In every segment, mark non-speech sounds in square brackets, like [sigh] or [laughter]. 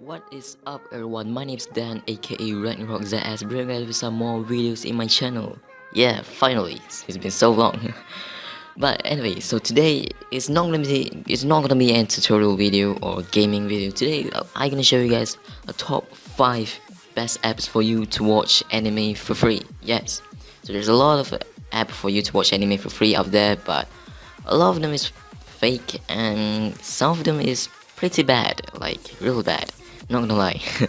What is up everyone, my name is Dan aka Ragnarok ZS bringing you some more videos in my channel. Yeah, finally, it's been so long. [laughs] but anyway, so today it's not gonna be it's not gonna be a tutorial video or gaming video. Today uh, I'm gonna show you guys a top 5 best apps for you to watch anime for free. Yes. So there's a lot of app for you to watch anime for free out there, but a lot of them is fake and some of them is pretty bad, like real bad not gonna lie. [laughs]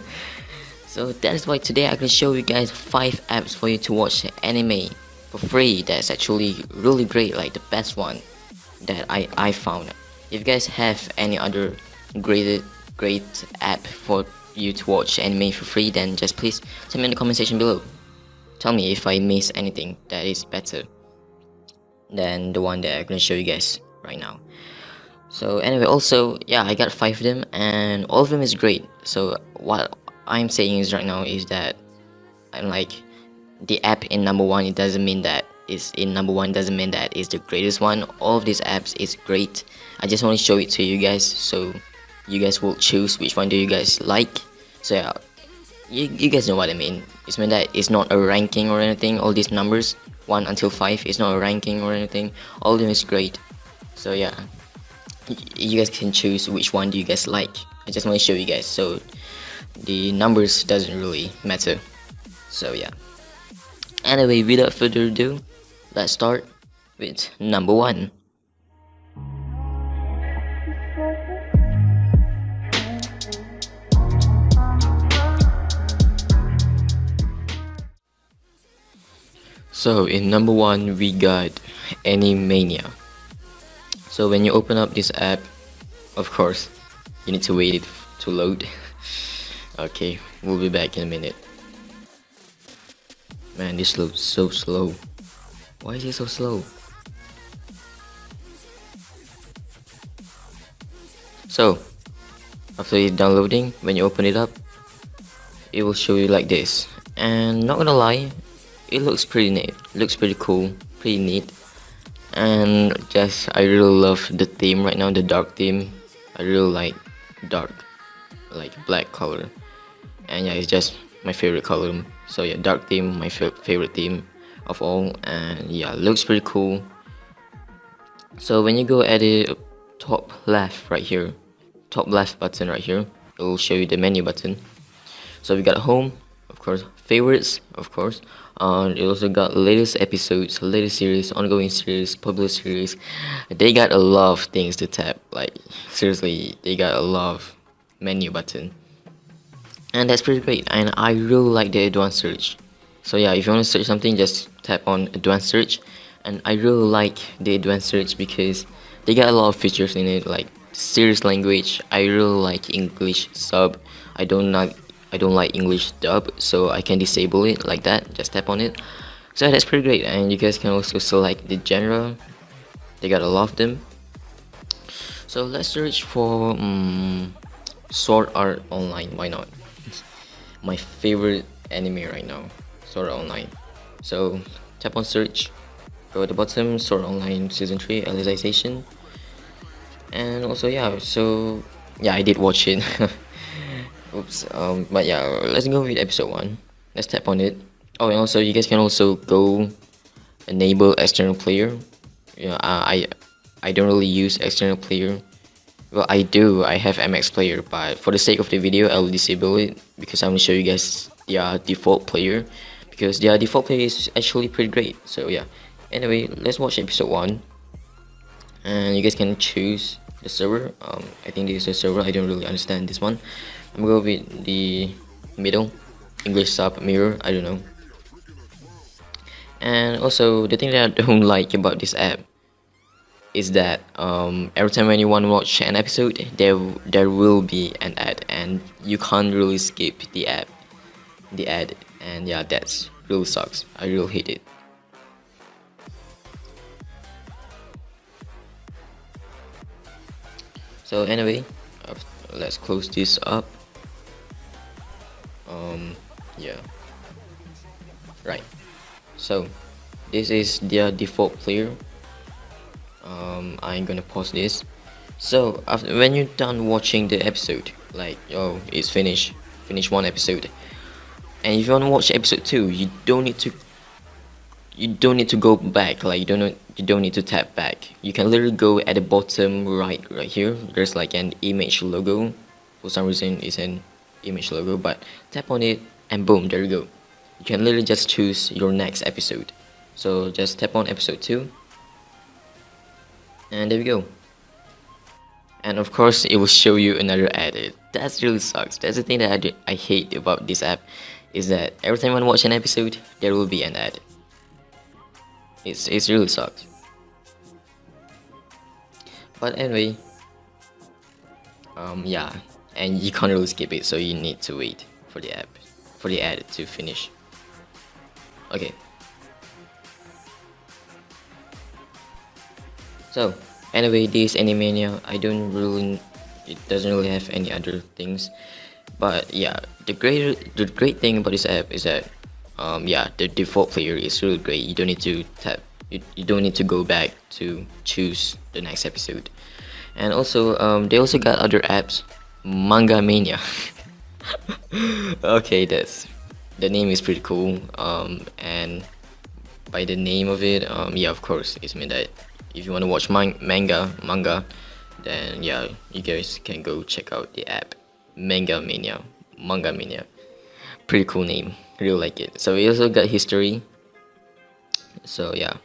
so that is why today I'm gonna show you guys 5 apps for you to watch anime for free that's actually really great, like the best one that I, I found. If you guys have any other great, great app for you to watch anime for free then just please tell me in the comment section below. Tell me if I miss anything that is better than the one that I'm gonna show you guys right now so anyway also yeah i got five of them and all of them is great. So what i'm saying is right now is that i'm like the app in number one it doesn't mean that is in number one doesn't mean that is the greatest one. All of these apps is great. I just want to show it to you guys so you guys will choose which one do you guys like. So yeah you, you guys know what i mean. It's mean that it's not a ranking or anything all these numbers 1 until 5 is not a ranking or anything. All of them is great. So yeah you guys can choose which one do you guys like. I just want to show you guys so the numbers doesn't really matter. So yeah. Anyway without further ado let's start with number one. So in number one we got Animania so when you open up this app of course you need to wait it to load. [laughs] Okay we'll be back in a minute. Man this loads so slow. Why is it so slow? So after it's downloading when you open it up it will show you like this. And not gonna lie it looks pretty neat. Looks pretty cool pretty neat and just I really love the theme right now the dark theme. I really like dark like black color. And yeah it's just my favorite color. So yeah dark theme my favorite theme of all. And yeah looks pretty cool. So when you go at the top left right here top left button right here it will show you the menu button. So we got home course favorites of course. And it also got latest episodes latest series ongoing series published series. They got a lot of things to tap like seriously they got a lot of menu button. And that's pretty great and i really like the advanced search. So yeah if you want to search something just tap on advanced search. And i really like the advanced search because they got a lot of features in it like series language. I really like english sub. I don't like I don't like English dub so I can disable it like that just tap on it. So that's pretty great and you guys can also select the genre. They got a lot of them. So let's search for um, Sword Art Online why not? [laughs] My favorite anime right now Sword Art Online. So tap on search go at the bottom Sword Online season 3 Alicization and also yeah so yeah I did watch it [laughs] oops um but yeah let's go with episode one. Let's tap on it. Oh and also you guys can also go enable external player. Yeah uh, i i don't really use external player. Well i do. I have mx player but for the sake of the video i'll disable it because i'm gonna show you guys their default player. Because their default player is actually pretty great. So yeah. Anyway let's watch episode one. And you guys can choose the server. Um i think this is a server. I don't really understand this one I'm gonna go with the middle English sub mirror I don't know. And also the thing that I [laughs] don't like about this app is that um, every time to watch an episode there there will be an ad and you can't really skip the app the ad and yeah that's really sucks. I really hate it. So anyway let's close this up um yeah. Right. So this is their default player. Um i'm gonna pause this. So after when you're done watching the episode like oh it's finished finish one episode. And if you want to watch episode 2 you don't need to you don't need to go back like you don't know, you don't need to tap back. You can literally go at the bottom right right here. There's like an image logo. For some reason it's an image logo but tap on it and boom there you go. You can literally just choose your next episode. So just tap on episode 2 and there we go. And of course it will show you another ad that really sucks. That's the thing that I, do, I hate about this app is that every time I watch an episode there will be an ad it's, it's really sucks. But anyway um yeah and you can't really skip it so you need to wait for the app for the ad to finish. Okay. So anyway this animania i don't really it doesn't really have any other things. But yeah the great the great thing about this app is that um yeah the default player is really great. You don't need to tap you, you don't need to go back to choose the next episode. And also um they also got other apps manga mania. Okay that's the name is pretty cool um and by the name of it um yeah of course it's mean that if you want to watch man manga manga then yeah you guys can go check out the app manga mania manga mania. Pretty cool name really like it. So we also got history. So yeah.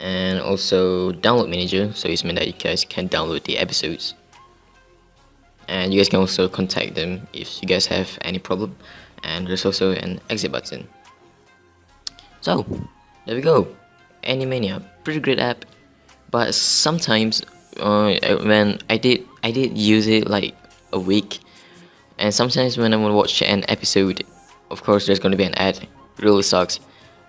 And also download manager so it's meant that you guys can download the episodes and you guys can also contact them if you guys have any problem. And there's also an exit button. So there we go. Animania pretty great app. But sometimes uh, when I did I did use it like a week. And sometimes when I want to watch an episode of course there's gonna be an ad. It really sucks.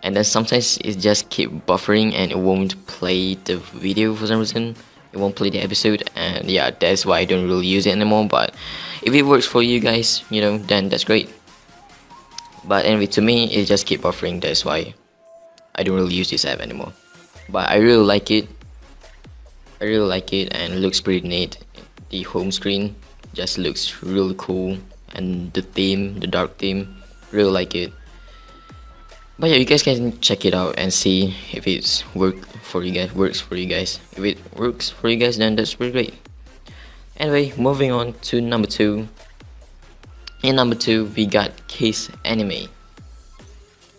And then sometimes it just keep buffering and it won't play the video for some reason it won't play the episode and yeah that's why I don't really use it anymore but if it works for you guys you know then that's great. But anyway to me it just keep buffering that's why I don't really use this app anymore. But I really like it. I really like it and it looks pretty neat. The home screen just looks really cool and the theme the dark theme really like it. But yeah you guys can check it out and see if it's work for you guys works for you guys. If it works for you guys then that's pretty great. Anyway moving on to number two. In number two we got Kiss Anime.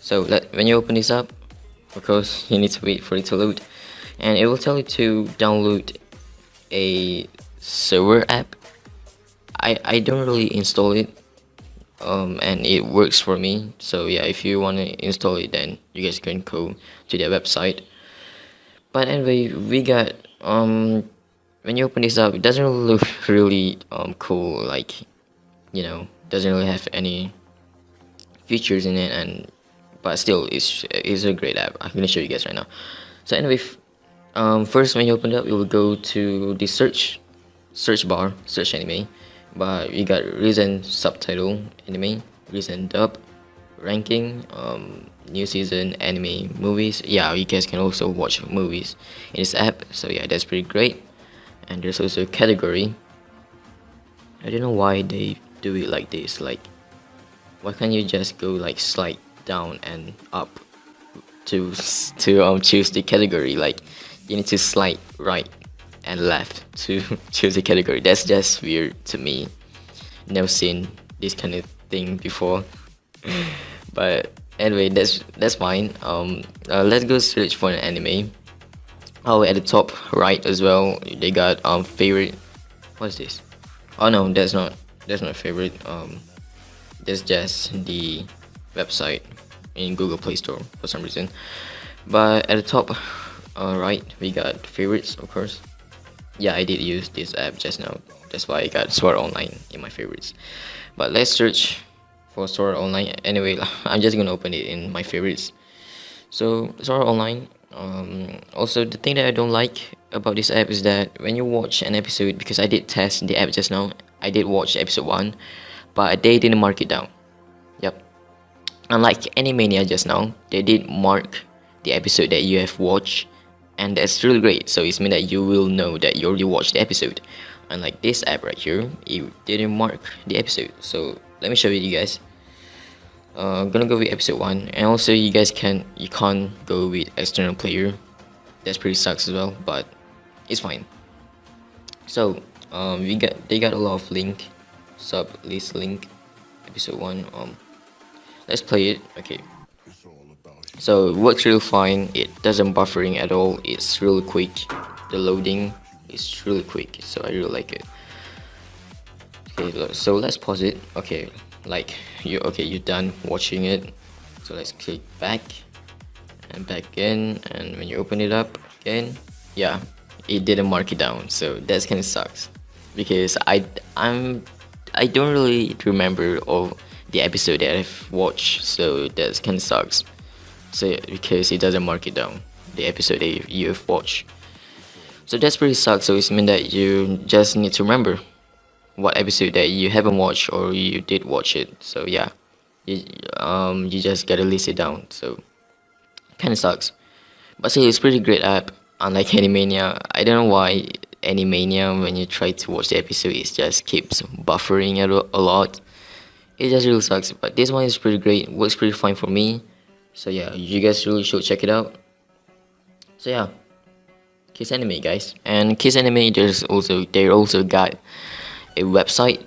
So let, when you open this up of course [laughs] you need to wait for it to load. And it will tell you to download a server app. I, I don't really install it um, and it works for me. So yeah if you want to install it then you guys can go to their website but anyway we got um when you open this up it doesn't look really um cool like you know doesn't really have any features in it and but still it's it's a great app. I'm gonna show you guys right now. So anyway um first when you open it up you will go to the search search bar search anime. But we got recent subtitle anime recent dub ranking um new season anime movies yeah you guys can also watch movies in this app so yeah that's pretty great and there's also a category i don't know why they do it like this like why can't you just go like slide down and up to [laughs] to um choose the category like you need to slide right and left to [laughs] choose a category. That's just weird to me. Never seen this kind of thing before. [laughs] but anyway, that's that's fine. Um, uh, let's go search for an anime. Oh, at the top right as well, they got um favorite. What's this? Oh no, that's not that's not favorite. Um, that's just the website in Google Play Store for some reason. But at the top uh, right, we got favorites, of course yeah I did use this app just now that's why I got Sword Online in my favorites but let's search for Sword Online. Anyway [laughs] I'm just gonna open it in my favorites. So Sword Online um, also the thing that I don't like about this app is that when you watch an episode because I did test the app just now I did watch episode 1 but they didn't mark it down. Yep unlike Animania just now they did mark the episode that you have watched and that's really great. So it's mean that you will know that you already watched the episode. Unlike this app right here it didn't mark the episode. So let me show you guys uh, gonna go with episode 1 and also you guys can't, you can't go with external player. That's pretty sucks as well but it's fine. So um we got they got a lot of link sub list link episode 1 um let's play it okay. So works real fine it doesn't buffering at all it's really quick. The loading is really quick so i really like it. Okay so let's pause it okay like you okay you're done watching it. So let's click back and back again and when you open it up again yeah it didn't mark it down. So that's kind of sucks. Because i i'm i don't really remember all the episode that i've watched. So that's kind of sucks. So because it doesn't mark it down the episode that you've watched. So that's pretty sucks. So it's mean that you just need to remember what episode that you haven't watched or you did watch it. So yeah. You, um, you just gotta list it down. So kind of sucks. But still it's pretty great app unlike Animania. I don't know why Animania when you try to watch the episode it just keeps buffering a lot. It just really sucks but this one is pretty great. Works pretty fine for me. So yeah you guys really should check it out. So yeah. Kiss Anime guys. And Kiss Anime there's also they also got a website.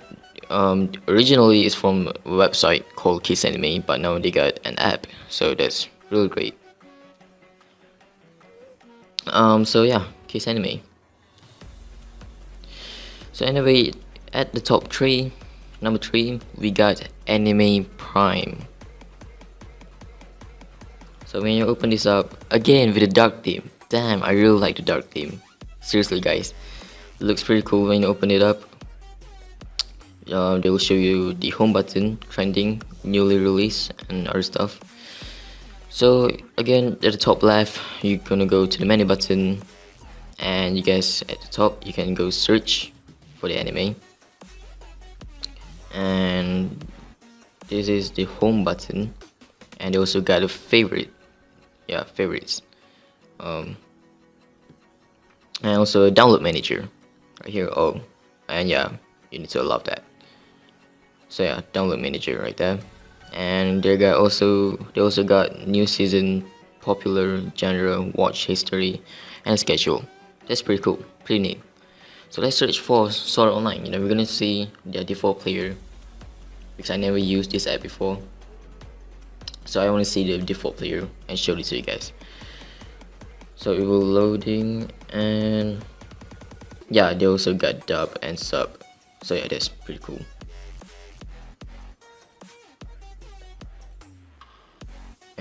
Um, originally, it's from a website called Kiss Anime, but now they got an app, so that's really great. Um, so yeah, Kiss Anime. So anyway, at the top three, number three, we got Anime Prime. So when you open this up, again with the dark theme. Damn, I really like the dark theme. Seriously guys, it looks pretty cool when you open it up uh, they will show you the home button trending newly released and other stuff. So again at the top left you're gonna go to the menu button and you guys at the top you can go search for the anime. And this is the home button and they also got a favorite yeah favorites. Um, and also a download manager right here. Oh and yeah you need to allow that so yeah download manager right there and they got also they also got new season popular genre watch history and schedule. That's pretty cool pretty neat. So let's search for sword online. You know we're gonna see the default player because i never used this app before. So i want to see the default player and show it to you guys. So it will loading and yeah they also got dub and sub. So yeah that's pretty cool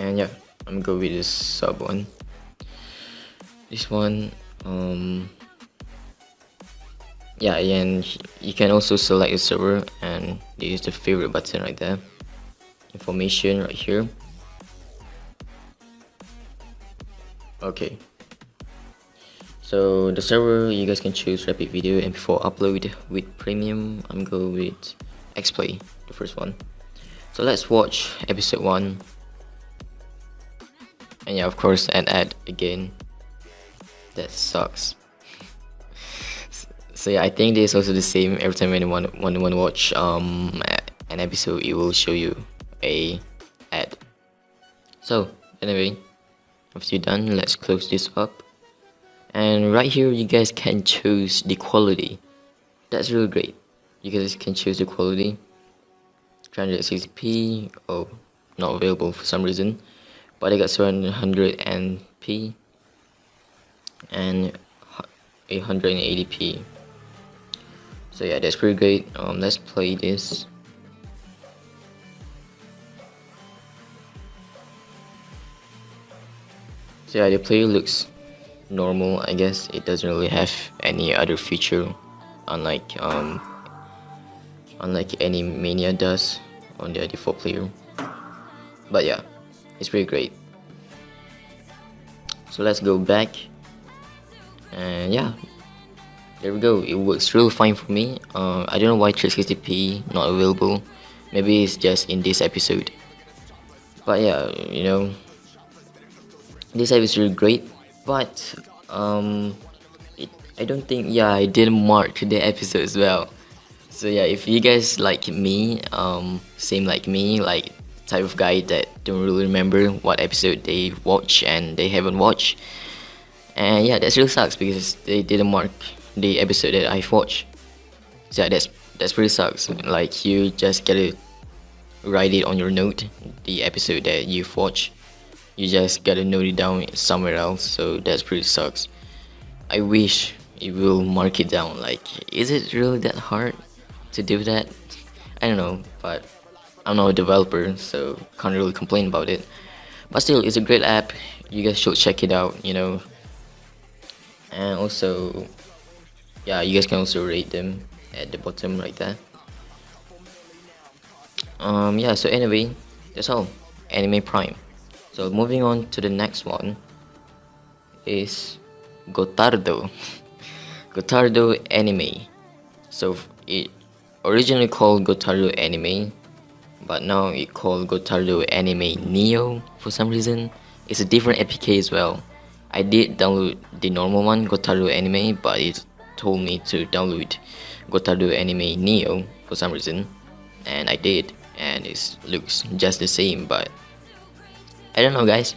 and yeah I'm go with this sub one. This one um yeah and you can also select the server and use the favorite button right there. Information right here. Okay. So the server you guys can choose rapid video and before upload with premium I'm going with xplay the first one. So let's watch episode 1 and yeah of course an ad again. That sucks. So yeah I think this is also the same every time when want want to watch um an episode it will show you a ad. So anyway after you're done let's close this up. And right here you guys can choose the quality. That's really great. You guys can choose the quality. 360p oh not available for some reason but I got 700p and 880p so yeah that's pretty great. Um, let's play this. So yeah the player looks normal I guess. It doesn't really have any other feature unlike um unlike Animania does on the default player. But yeah it's pretty great. So let's go back. And yeah there we go. It works really fine for me. Uh, I don't know why 360p not available. Maybe it's just in this episode. But yeah you know this app is really great. But um it, I don't think yeah I didn't mark the episode as well. So yeah, if you guys like me, um, same like me, like type of guy that don't really remember what episode they watch and they haven't watched, and yeah, that really sucks because they didn't mark the episode that I've watched. So that's that's pretty sucks. Like you just gotta write it on your note, the episode that you've watched. You just gotta note it down somewhere else. So that's pretty sucks. I wish it will mark it down. Like, is it really that hard to do that? I don't know, but I'm not a developer, so can't really complain about it. But still, it's a great app. You guys should check it out. You know, and also, yeah, you guys can also rate them at the bottom right there. Um, yeah. So anyway, that's all. Anime Prime. So moving on to the next one is Gotardo. [laughs] Gotardo Anime. So it originally called Gotardo Anime, but now it called Gotardo Anime Neo for some reason. It's a different APK as well. I did download the normal one, Gotardo Anime, but it told me to download Gotardo Anime Neo for some reason, and I did, and it looks just the same, but I don't know guys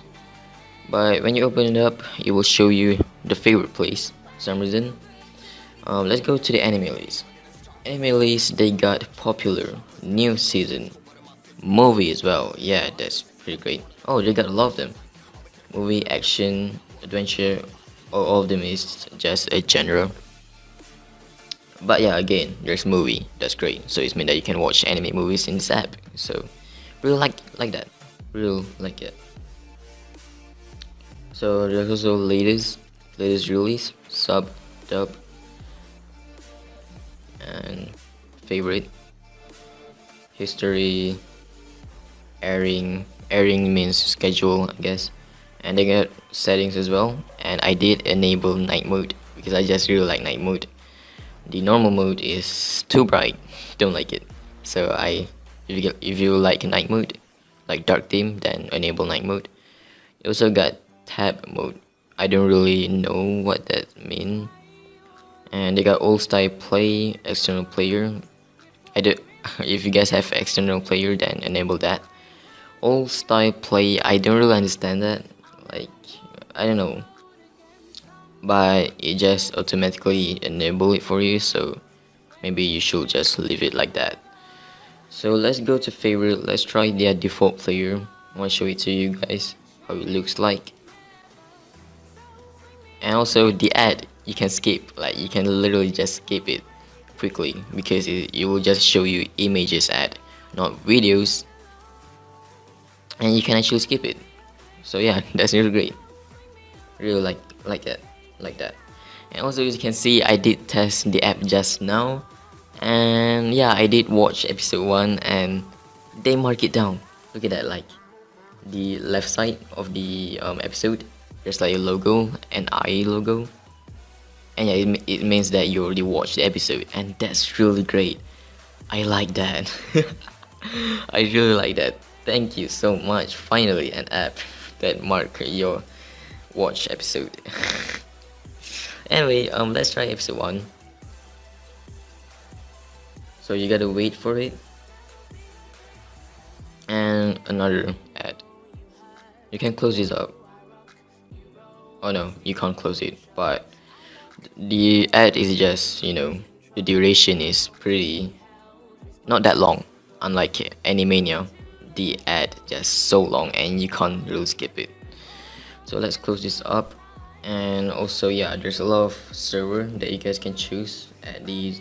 but when you open it up it will show you the favorite place for some reason um, let's go to the anime list anime list they got popular new season movie as well. Yeah that's pretty great. Oh they got a lot of them. Movie action adventure all of them is just a genre. But yeah again there's movie. That's great. So it's mean that you can watch anime movies in this app. So really like like that. Really like it. So there's also latest latest release sub dub and favorite history airing airing means schedule I guess. And they got settings as well. And I did enable night mode because I just really like night mode. The normal mode is too bright. [laughs] Don't like it. So I if you, get, if you like night mode like dark theme then enable night mode. You also got tab mode. I don't really know what that mean. And they got old style play external player. I do [laughs] if you guys have external player then enable that old style play I don't really understand that like I don't know. But it just automatically enable it for you so maybe you should just leave it like that. So let's go to favorite let's try their default player. I want to show it to you guys how it looks like. And also the ad you can skip like you can literally just skip it quickly because it, it will just show you images ad not videos and you can actually skip it. So yeah [laughs] that's really great. Really like like that like that. And also as you can see I did test the app just now. And yeah I did watch episode 1 and they mark it down. Look at that like the left side of the um, episode there's like a logo an eye logo. And yeah it, it means that you already watched the episode and that's really great. I like that. [laughs] I really like that thank you so much. Finally an app that mark your watch episode. [laughs] Anyway um let's try episode 1 so you gotta wait for it. And another ad. You can close this up. Oh no you can't close it but the ad is just you know the duration is pretty not that long unlike Animania the ad just so long and you can't really skip it. So let's close this up. And also yeah there's a lot of server that you guys can choose at the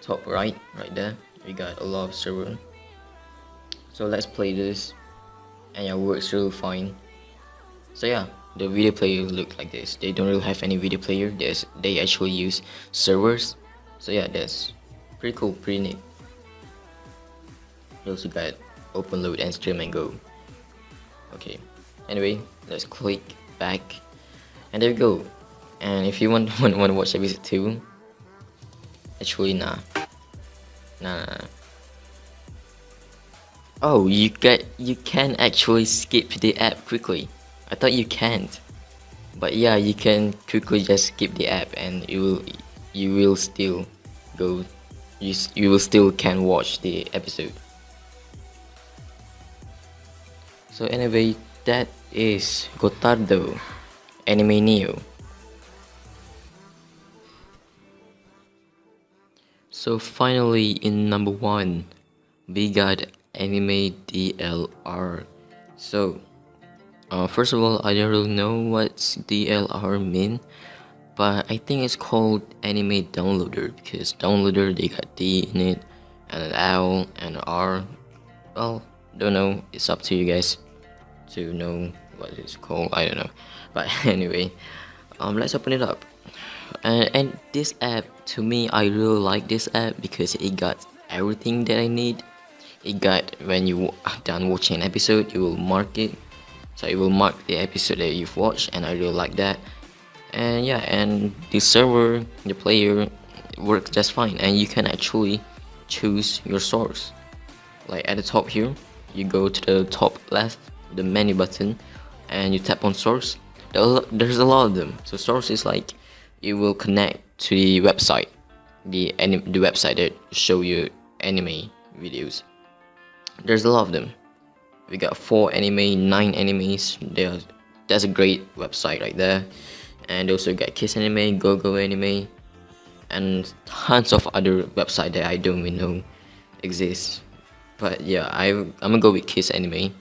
top right right there. We got a lot of server. So let's play this. And it works really fine. So yeah the video player look like this. They don't really have any video player. There's, they actually use servers. So yeah that's pretty cool pretty neat. You also got open load and Streamango. Okay. Anyway let's click back. And there we go. And if you want, [laughs] want, want to watch episode 2 actually nah. Nah, nah. oh you get you can actually skip the app quickly. I thought you can't. but yeah you can quickly just skip the app and you will you will still go. You, you will still can watch the episode so anyway that is Gotardo Anime Neo so finally in number one we got anime DLR so uh, first of all, I don't really know what DLR mean, but I think it's called Anime Downloader because downloader they got D in it, and an L and an R. Well, don't know. It's up to you guys to know what it's called. I don't know, but [laughs] anyway, um, let's open it up. And, and this app, to me, I really like this app because it got everything that I need. It got when you are [laughs] done watching an episode, you will mark it so it will mark the episode that you've watched and I really like that and yeah and the server the player works just fine and you can actually choose your source like at the top here you go to the top left the menu button and you tap on source. There's a lot of them. So source is like it will connect to the website the the website that show you anime videos. There's a lot of them. We got four anime nine animes. There that's a great website right there. And also got kiss anime go go anime and tons of other website that i don't even know exist. But yeah I, i'm gonna go with kiss anime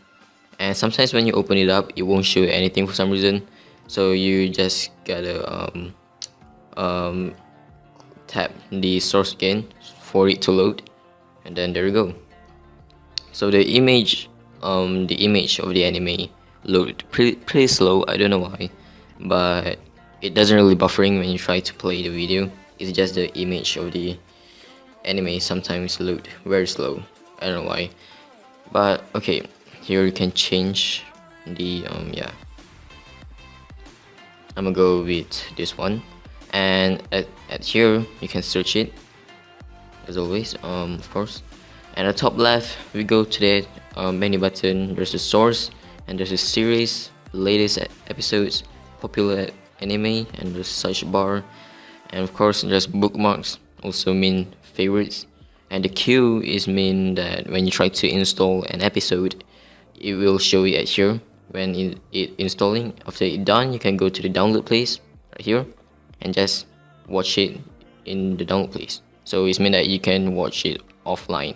and sometimes when you open it up it won't show anything for some reason. So you just gotta um, [tsk] um, tap the source again for it to load. And then there you go. So the image um, the image of the anime loaded pretty, pretty slow. I don't know why. But it doesn't really buffering when you try to play the video. It's just the image of the anime sometimes load very slow. I don't know why. But okay here you can change the um yeah. I'm gonna go with this one. And at, at here you can search it as always um of course. And at the top left we go to the uh, menu button. There's a source and there's a series latest episodes popular anime and the search bar. And of course there's bookmarks also mean favorites. And the queue is mean that when you try to install an episode it will show it here. When it, it installing after it done you can go to the download place right here and just watch it in the download place. So it's mean that you can watch it offline.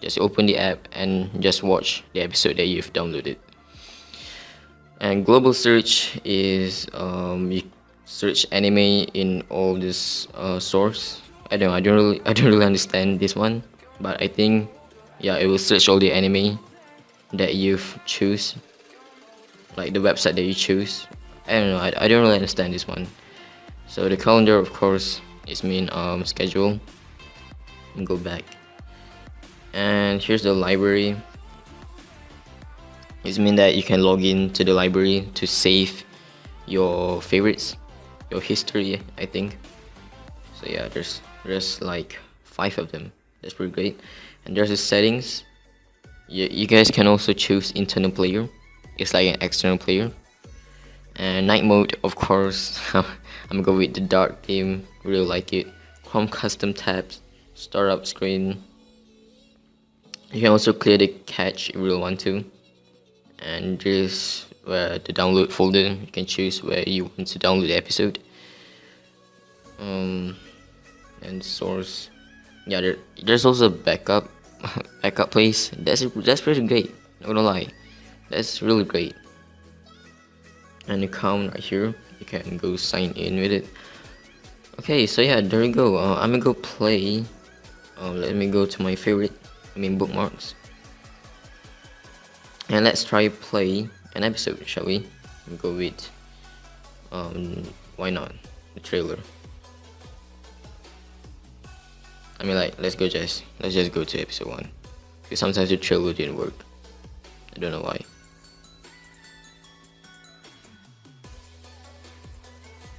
Just open the app and just watch the episode that you've downloaded. And global search is um, you search anime in all this uh, source. I don't know, I don't really [laughs] I don't really understand this one but I think yeah it will search all the anime that you've choose. Like the website that you choose. I don't know I, I don't really understand this one. So the calendar of course is mean um, schedule. And go back. And here's the library. It means that you can log in to the library to save your favorites your history I think. So yeah there's there's like five of them. That's pretty great. And there's the settings you, you guys can also choose internal player. It's like an external player. And night mode of course [laughs] I'm gonna go with the dark theme really like it. Chrome custom tabs startup screen. You can also clear the cache if you want to. And just where the download folder you can choose where you want to download the episode. Um and source. Yeah there, there's also backup backup place that's that's pretty great. Not gonna lie. That's really great. And account right here. You can go sign in with it. Okay so yeah there we go. Uh, i'm gonna go play. Uh, let me go to my favorite I mean bookmarks. And let's try play an episode, shall we? we? Go with, um, why not, the trailer. I mean like let's go just let's just go to episode one. Because sometimes the trailer didn't work. I don't know why.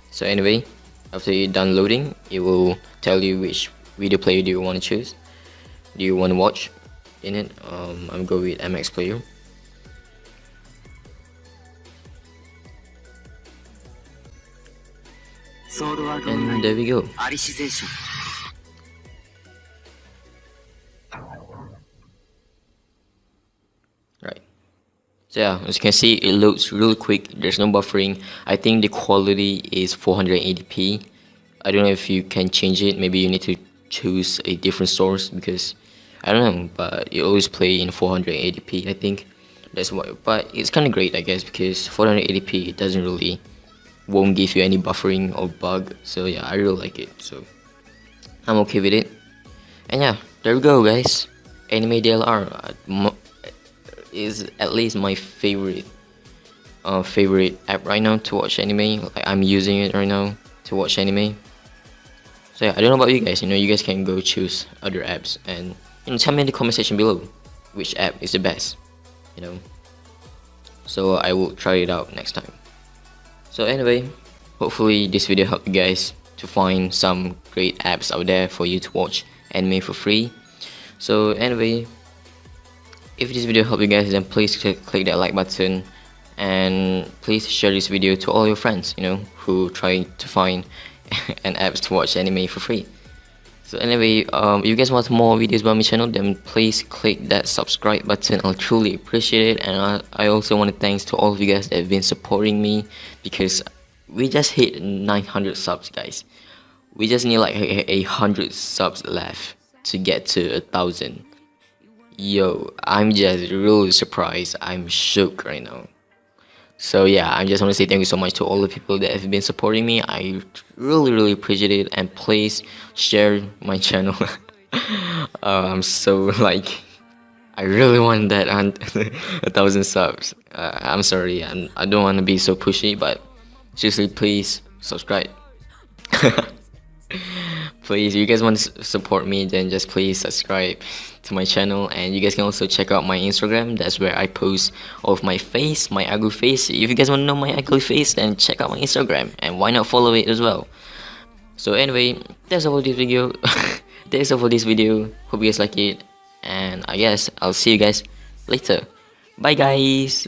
So anyway, after downloading, it will tell you which video player do you want to choose. Do you want to watch in it? Um, I'm going with MX Player. And there we go. Yeah, as you can see, it loads really quick. There's no buffering. I think the quality is 480p. I don't know if you can change it. Maybe you need to choose a different source because I don't know. But you always play in 480p. I think that's why. But it's kind of great, I guess, because 480p it doesn't really won't give you any buffering or bug. So yeah, I really like it. So I'm okay with it. And yeah, there we go, guys. Anime DLR. Uh, Is at least my favorite uh, favorite app right now to watch anime. Like I'm using it right now to watch anime. So yeah, I don't know about you guys. You know, you guys can go choose other apps and you know tell me in the comment section below which app is the best. You know. So I will try it out next time. So anyway, hopefully this video helped you guys to find some great apps out there for you to watch anime for free. So anyway, if this video helped you guys then please click, click that like button and please share this video to all your friends you know who try to find [laughs] an apps to watch anime for free. So anyway um, if you guys want more videos about my channel then please click that subscribe button. I'll truly appreciate it. And i, I also want to thanks to all of you guys that have been supporting me because we just hit 900 subs guys. We just need like a, a hundred subs left to get to a thousand Yo, I'm just really surprised. I'm shook right now. So yeah, I just want to say thank you so much to all the people that have been supporting me. I really, really appreciate it. And please share my channel. [laughs] uh, I'm so like, I really want that [laughs] a thousand subs. Uh, I'm sorry, I'm, I don't want to be so pushy, but seriously, please subscribe. [laughs] please if you guys want to support me then just please subscribe to my channel. And you guys can also check out my instagram. That's where i post of my face my ugly face. If you guys want to know my ugly face then check out my instagram. And why not follow it as well? So anyway that's all for this video. [laughs] That's all for this video. Hope you guys like it. And i guess i'll see you guys later. Bye guys